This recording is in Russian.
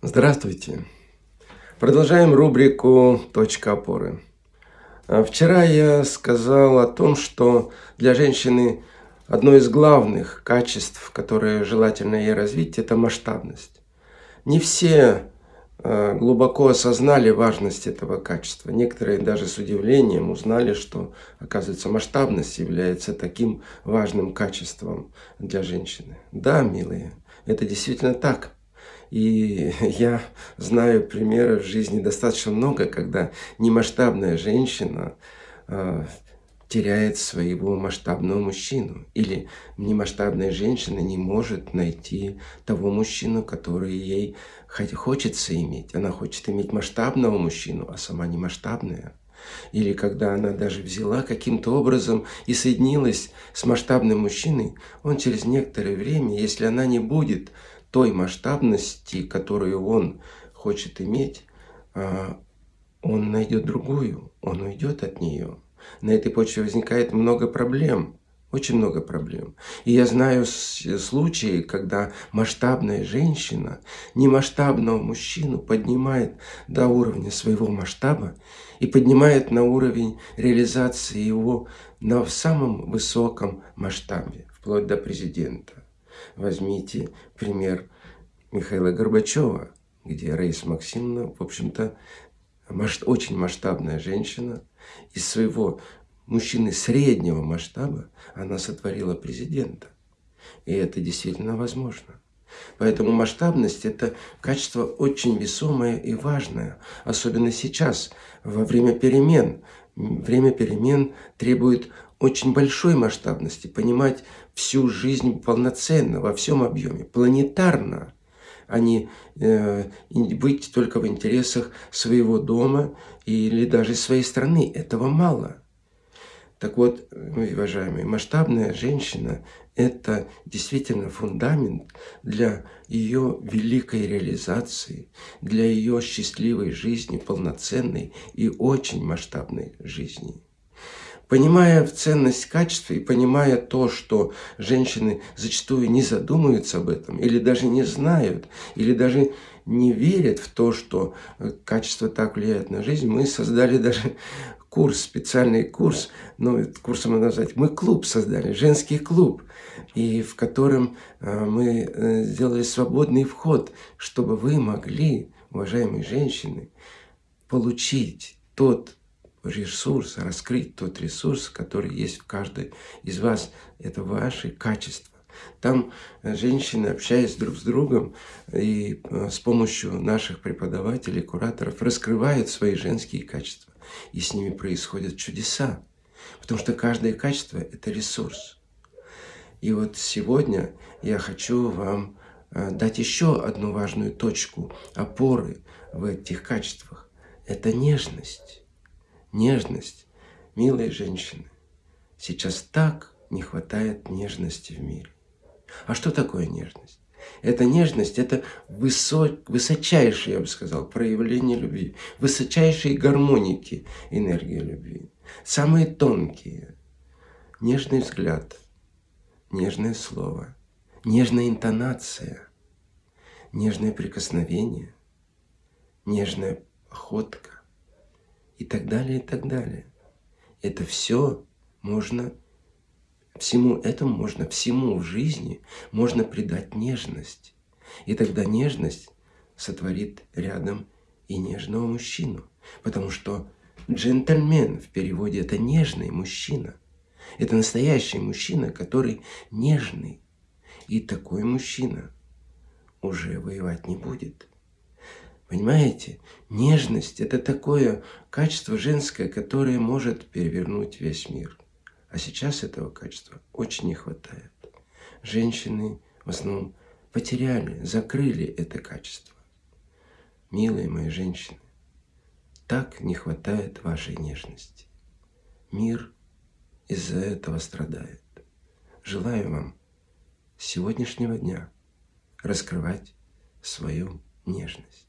Здравствуйте! Продолжаем рубрику «Точка опоры». А вчера я сказал о том, что для женщины одно из главных качеств, которые желательно ей развить, это масштабность. Не все а, глубоко осознали важность этого качества. Некоторые даже с удивлением узнали, что, оказывается, масштабность является таким важным качеством для женщины. Да, милые, это действительно так. И я знаю примеров в жизни достаточно много, когда немасштабная женщина э, теряет своего масштабного мужчину. Или немасштабная женщина не может найти того мужчину, который ей хочется иметь. Она хочет иметь масштабного мужчину, а сама не масштабная. Или когда она даже взяла каким-то образом и соединилась с масштабным мужчиной, он через некоторое время, если она не будет той масштабности, которую он хочет иметь, а, он найдет другую, он уйдет от нее. На этой почве возникает много проблем, очень много проблем. И я знаю случаи, когда масштабная женщина немасштабного мужчину поднимает до уровня своего масштаба и поднимает на уровень реализации его на самом высоком масштабе, вплоть до президента. Возьмите пример Михаила Горбачева, где Раиса Максимовна, в общем-то, очень масштабная женщина. Из своего мужчины среднего масштаба она сотворила президента. И это действительно возможно. Поэтому масштабность – это качество очень весомое и важное, особенно сейчас, во время перемен. Время перемен требует очень большой масштабности, понимать всю жизнь полноценно, во всем объеме, планетарно, а не э, быть только в интересах своего дома или даже своей страны. Этого мало. Так вот, уважаемые, масштабная женщина – это действительно фундамент для ее великой реализации, для ее счастливой жизни, полноценной и очень масштабной жизни. Понимая ценность качества и понимая то, что женщины зачастую не задумываются об этом, или даже не знают, или даже не верят в то, что э, качество так влияет на жизнь, мы создали даже курс, специальный курс, ну, курсом можно назвать, мы клуб создали, женский клуб, и в котором э, мы э, сделали свободный вход, чтобы вы могли, уважаемые женщины, получить тот ресурс, раскрыть тот ресурс, который есть в каждой из вас. Это ваши качества. Там женщины, общаясь друг с другом и э, с помощью наших преподавателей, кураторов, раскрывают свои женские качества. И с ними происходят чудеса. Потому что каждое качество – это ресурс. И вот сегодня я хочу вам э, дать еще одну важную точку опоры в этих качествах. Это нежность нежность. Милые женщины, сейчас так не хватает нежности в мире. А что такое нежность? Это нежность, это высок, высочайшее, я бы сказал, проявление любви, высочайшие гармоники энергии любви. Самые тонкие. Нежный взгляд, нежное слово, нежная интонация, нежное прикосновение, нежная охотка, и так далее, и так далее. Это все можно, всему этому можно, всему в жизни можно придать нежность. И тогда нежность сотворит рядом и нежного мужчину. Потому что джентльмен в переводе это нежный мужчина. Это настоящий мужчина, который нежный. И такой мужчина уже воевать не будет. Понимаете, нежность – это такое качество женское, которое может перевернуть весь мир. А сейчас этого качества очень не хватает. Женщины в основном потеряли, закрыли это качество. Милые мои женщины, так не хватает вашей нежности. Мир из-за этого страдает. Желаю вам с сегодняшнего дня раскрывать свою нежность.